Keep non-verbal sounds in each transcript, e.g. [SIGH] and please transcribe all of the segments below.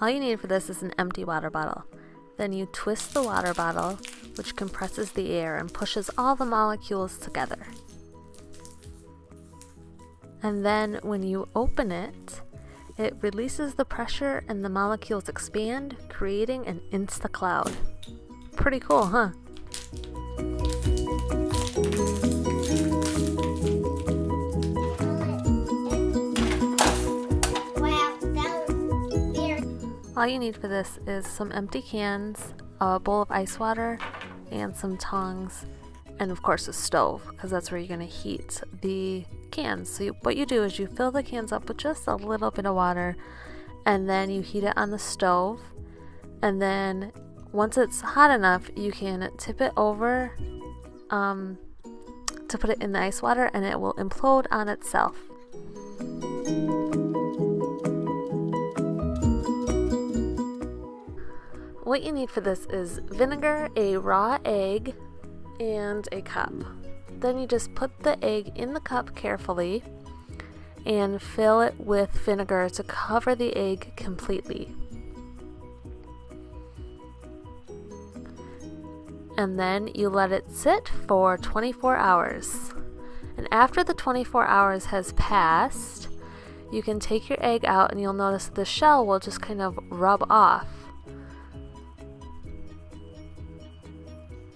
All you need for this is an empty water bottle. Then you twist the water bottle, which compresses the air and pushes all the molecules together. And then when you open it, it releases the pressure and the molecules expand, creating an insta cloud. Pretty cool, huh? All you need for this is some empty cans, a bowl of ice water, and some tongs, and of course a stove, because that's where you're going to heat the cans. So you, what you do is you fill the cans up with just a little bit of water, and then you heat it on the stove, and then once it's hot enough, you can tip it over um, to put it in the ice water, and it will implode on itself. What you need for this is vinegar, a raw egg, and a cup. Then you just put the egg in the cup carefully and fill it with vinegar to cover the egg completely. And then you let it sit for 24 hours. And after the 24 hours has passed, you can take your egg out and you'll notice the shell will just kind of rub off.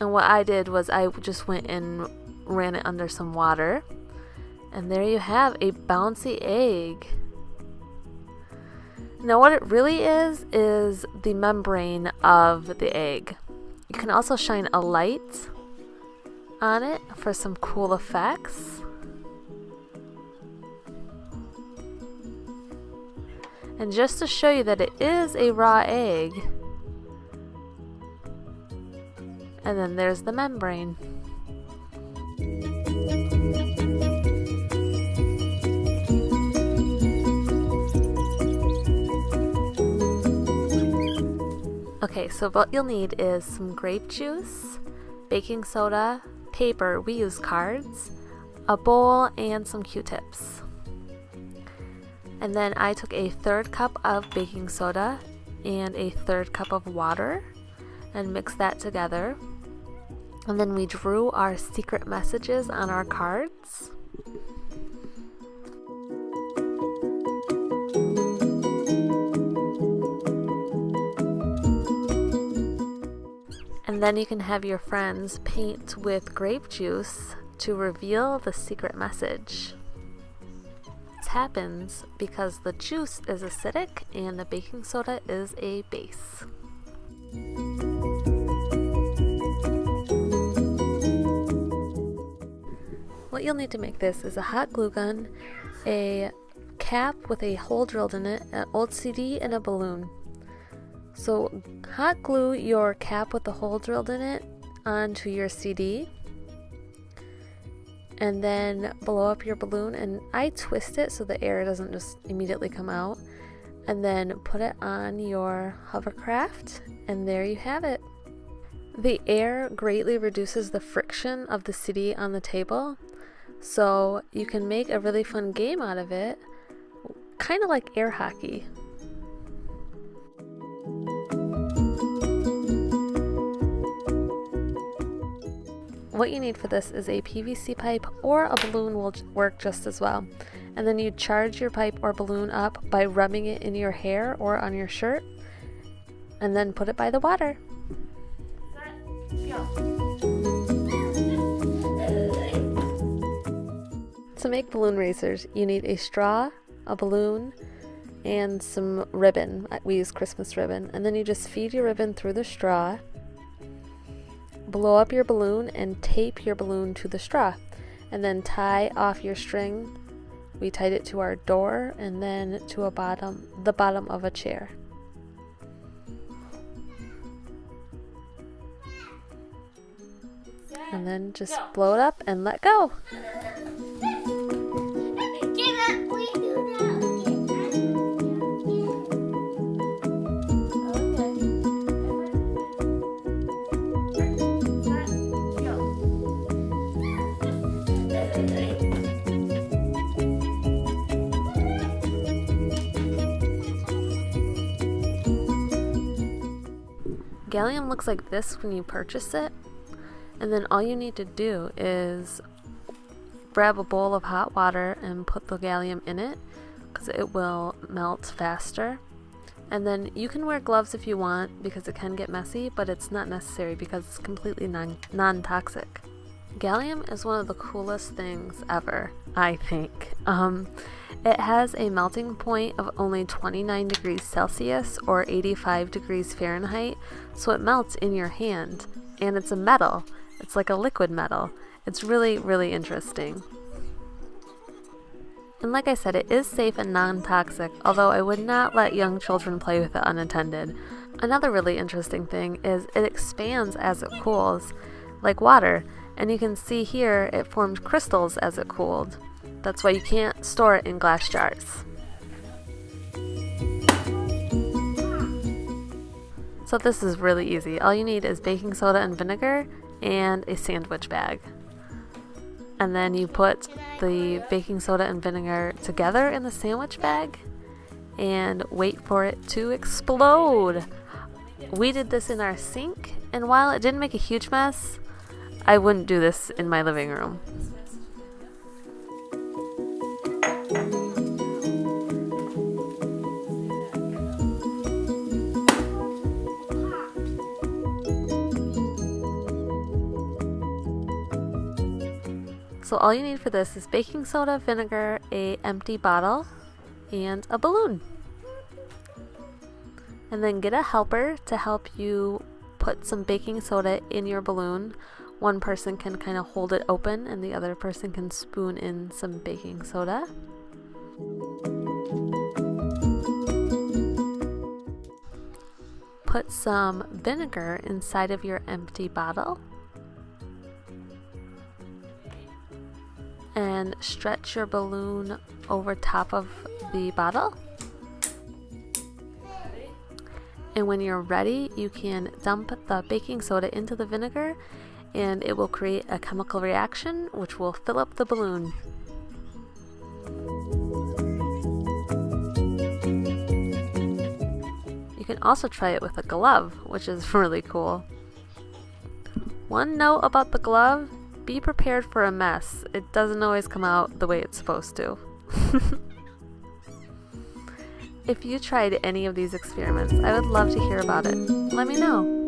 And what I did was I just went and ran it under some water. And there you have a bouncy egg. Now what it really is, is the membrane of the egg. You can also shine a light on it for some cool effects. And just to show you that it is a raw egg, and then there's the membrane. Okay, so what you'll need is some grape juice, baking soda, paper, we use cards, a bowl, and some q-tips. And then I took a third cup of baking soda and a third cup of water and mixed that together. And then we drew our secret messages on our cards. And then you can have your friends paint with grape juice to reveal the secret message. This happens because the juice is acidic and the baking soda is a base. What you'll need to make this is a hot glue gun, a cap with a hole drilled in it, an old CD, and a balloon. So hot glue your cap with the hole drilled in it onto your CD and then blow up your balloon and I twist it so the air doesn't just immediately come out and then put it on your hovercraft and there you have it. The air greatly reduces the friction of the CD on the table so you can make a really fun game out of it kind of like air hockey. What you need for this is a PVC pipe or a balloon will work just as well. And then you charge your pipe or balloon up by rubbing it in your hair or on your shirt and then put it by the water. To make balloon racers, you need a straw, a balloon, and some ribbon. Uh, we use Christmas ribbon. And then you just feed your ribbon through the straw blow up your balloon and tape your balloon to the straw and then tie off your string we tied it to our door and then to a bottom the bottom of a chair and then just blow it up and let go Gallium looks like this when you purchase it, and then all you need to do is grab a bowl of hot water and put the gallium in it because it will melt faster. And then you can wear gloves if you want because it can get messy, but it's not necessary because it's completely non non-toxic. Gallium is one of the coolest things ever, I think. Um, it has a melting point of only 29 degrees Celsius or 85 degrees Fahrenheit, so it melts in your hand. And it's a metal, it's like a liquid metal. It's really, really interesting. And like I said, it is safe and non-toxic, although I would not let young children play with it unattended. Another really interesting thing is it expands as it cools, like water, and you can see here it formed crystals as it cooled. That's why you can't store it in glass jars. So this is really easy. All you need is baking soda and vinegar and a sandwich bag and then you put the baking soda and vinegar together in the sandwich bag and wait for it to explode. We did this in our sink, and while it didn't make a huge mess, I wouldn't do this in my living room. So all you need for this is baking soda, vinegar, a empty bottle, and a balloon. And then get a helper to help you put some baking soda in your balloon. One person can kind of hold it open and the other person can spoon in some baking soda. Put some vinegar inside of your empty bottle and stretch your balloon over top of the bottle. And when you're ready, you can dump the baking soda into the vinegar and it will create a chemical reaction which will fill up the balloon. You can also try it with a glove, which is [LAUGHS] really cool. One note about the glove be prepared for a mess. It doesn't always come out the way it's supposed to. [LAUGHS] if you tried any of these experiments, I would love to hear about it. Let me know.